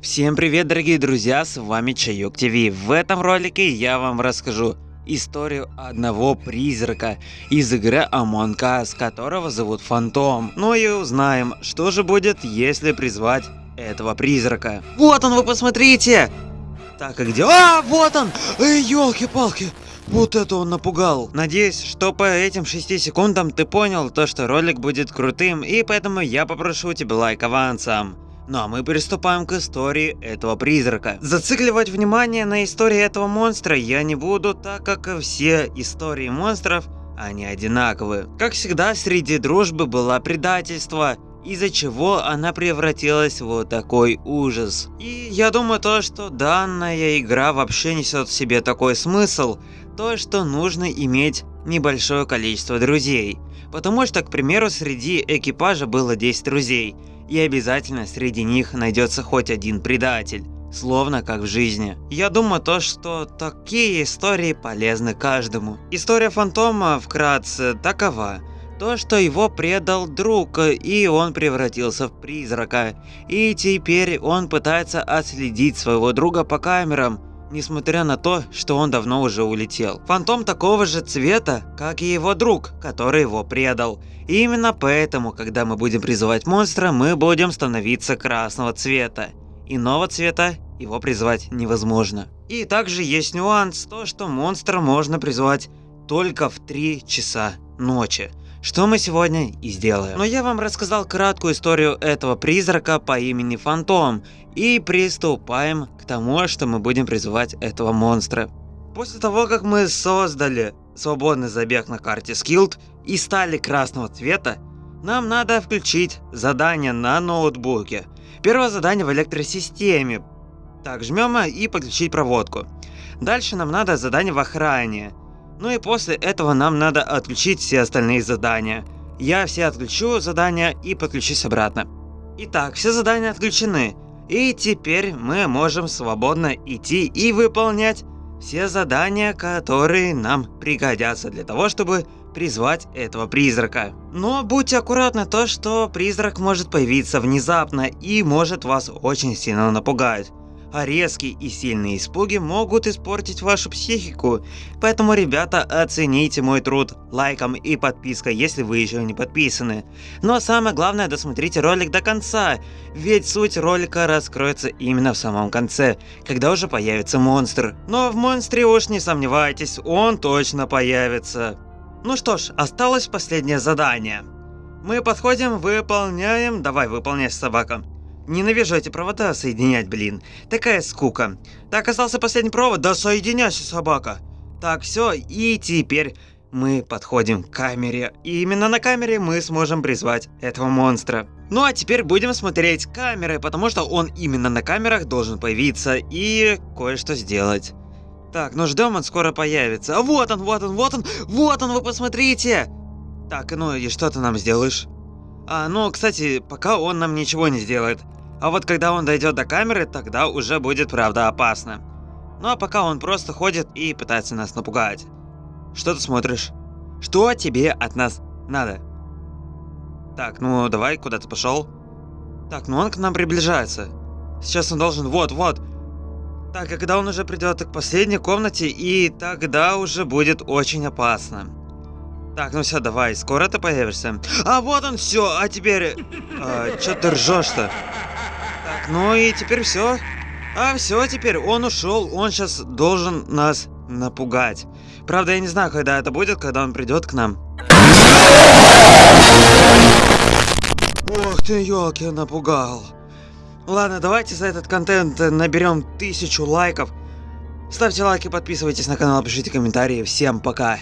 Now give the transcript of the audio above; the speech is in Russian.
Всем привет, дорогие друзья, с вами Чайок ТВ. В этом ролике я вам расскажу историю одного призрака из игры Among Us, которого зовут Фантом. Ну и узнаем, что же будет, если призвать этого призрака. Вот он, вы посмотрите! Так, а где? А, вот он! Эй, елки-палки! Вот это он напугал. Надеюсь, что по этим 6 секундам ты понял то, что ролик будет крутым, и поэтому я попрошу тебя лайк авансом. Ну а мы приступаем к истории этого призрака. Зацикливать внимание на истории этого монстра я не буду, так как все истории монстров, они одинаковые. Как всегда, среди дружбы было предательство, из-за чего она превратилась в вот такой ужас. И я думаю то, что данная игра вообще несет в себе такой смысл, то, что нужно иметь небольшое количество друзей. Потому что, к примеру, среди экипажа было 10 друзей, и обязательно среди них найдется хоть один предатель. Словно как в жизни. Я думаю то, что такие истории полезны каждому. История фантома вкратце такова. То, что его предал друг, и он превратился в призрака. И теперь он пытается отследить своего друга по камерам, несмотря на то, что он давно уже улетел. Фантом такого же цвета, как и его друг, который его предал. И именно поэтому, когда мы будем призывать монстра, мы будем становиться красного цвета. Иного цвета его призвать невозможно. И также есть нюанс, то что монстра можно призвать только в 3 часа ночи что мы сегодня и сделаем. Но я вам рассказал краткую историю этого призрака по имени Фантом, и приступаем к тому, что мы будем призывать этого монстра. После того, как мы создали свободный забег на карте Skilled и стали красного цвета, нам надо включить задание на ноутбуке. Первое задание в электросистеме. Так, жмем и подключить проводку. Дальше нам надо задание в охране. Ну и после этого нам надо отключить все остальные задания. Я все отключу задания и подключусь обратно. Итак, все задания отключены. И теперь мы можем свободно идти и выполнять все задания, которые нам пригодятся для того, чтобы призвать этого призрака. Но будьте аккуратны то, что призрак может появиться внезапно и может вас очень сильно напугать а резкие и сильные испуги могут испортить вашу психику. Поэтому, ребята, оцените мой труд лайком и подпиской, если вы еще не подписаны. Но самое главное, досмотрите ролик до конца, ведь суть ролика раскроется именно в самом конце, когда уже появится монстр. Но в монстре уж не сомневайтесь, он точно появится. Ну что ж, осталось последнее задание. Мы подходим, выполняем, давай выполняй собака. Ненавижу эти провода соединять, блин. Такая скука. Так, остался последний провод. Да соединяйся, собака. Так, все, и теперь мы подходим к камере. И именно на камере мы сможем призвать этого монстра. Ну а теперь будем смотреть камеры, потому что он именно на камерах должен появиться и кое-что сделать. Так, ну ждем, он скоро появится. А вот он, вот он, вот он, вот он, вы посмотрите! Так, ну и что ты нам сделаешь? А, ну, кстати, пока он нам ничего не сделает. А вот когда он дойдет до камеры, тогда уже будет правда опасно. Ну а пока он просто ходит и пытается нас напугать. Что ты смотришь? Что тебе от нас надо? Так, ну давай, куда ты пошел? Так, ну он к нам приближается. Сейчас он должен... Вот, вот. Так, а когда он уже придет к последней комнате, и тогда уже будет очень опасно. Так, ну все, давай, скоро ты появишься. А вот он все, а теперь... А, Че ты ржешь-то? Ну и теперь все. А все, теперь он ушел, он сейчас должен нас напугать. Правда, я не знаю, когда это будет, когда он придет к нам. Ох ты, елки, напугал. Ладно, давайте за этот контент наберем тысячу лайков. Ставьте лайки, подписывайтесь на канал, пишите комментарии. Всем пока.